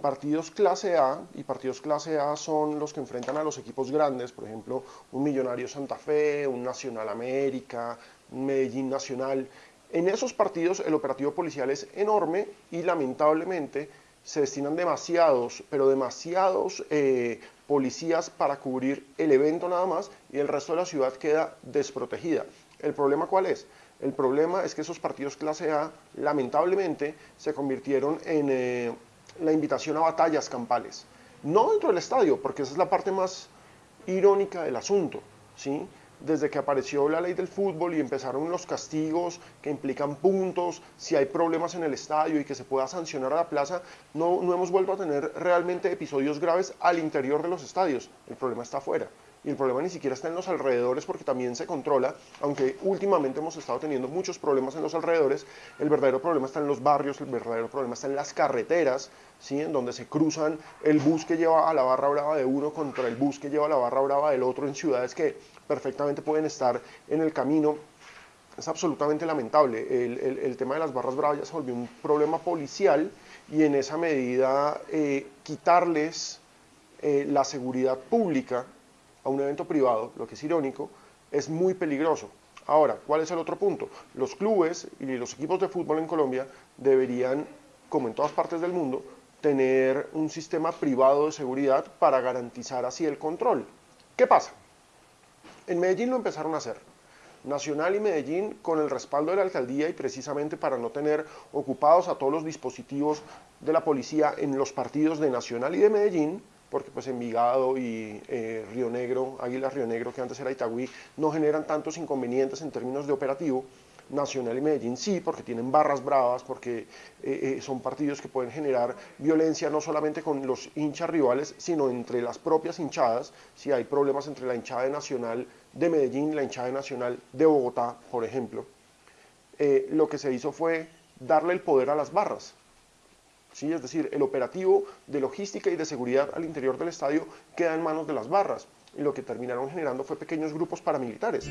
partidos clase A, y partidos clase A son los que enfrentan a los equipos grandes, por ejemplo, un Millonario Santa Fe, un Nacional América, un Medellín Nacional. En esos partidos el operativo policial es enorme y lamentablemente se destinan demasiados, pero demasiados eh, policías para cubrir el evento nada más y el resto de la ciudad queda desprotegida. ¿El problema cuál es? El problema es que esos partidos clase A lamentablemente se convirtieron en eh, la invitación a batallas campales. No dentro del estadio, porque esa es la parte más irónica del asunto, ¿sí? desde que apareció la ley del fútbol y empezaron los castigos que implican puntos, si hay problemas en el estadio y que se pueda sancionar a la plaza, no, no hemos vuelto a tener realmente episodios graves al interior de los estadios. El problema está afuera y el problema ni siquiera está en los alrededores porque también se controla, aunque últimamente hemos estado teniendo muchos problemas en los alrededores, el verdadero problema está en los barrios, el verdadero problema está en las carreteras, ¿sí? en donde se cruzan el bus que lleva a la barra brava de uno contra el bus que lleva a la barra brava del otro en ciudades que perfectamente pueden estar en el camino. Es absolutamente lamentable. El, tema de las barras bravas ya se volvió un problema policial y en esa medida eh, quitarles eh, la seguridad pública a un evento privado, lo que es irónico, es muy peligroso. Ahora, ¿cuál es el otro punto? Los clubes y los equipos de fútbol en Colombia deberían, como en todas partes del mundo, tener un sistema privado de seguridad para garantizar así el control. ¿Qué pasa? En Medellín lo empezaron a hacer. Nacional y Medellín con el respaldo de la alcaldía y precisamente para no tener ocupados a todos los dispositivos de la policía en los partidos de Nacional y de Medellín, porque pues Envigado y eh, Río Negro, Águila Río Negro, que antes era Itagüí, no generan tantos inconvenientes en términos de operativo. Nacional y Medellín sí, porque tienen barras bravas, porque eh, eh, son partidos que pueden generar violencia no solamente con los hinchas rivales, sino entre las propias hinchadas, si hay problemas entre la hinchada Nacional de Medellín y la hinchada Nacional de Bogotá, por ejemplo. lo que se hizo fue darle el poder a las barras, ¿sí? es decir, el operativo de logística y de seguridad al interior del estadio queda en manos de las barras, y lo que terminaron generando fue pequeños grupos paramilitares.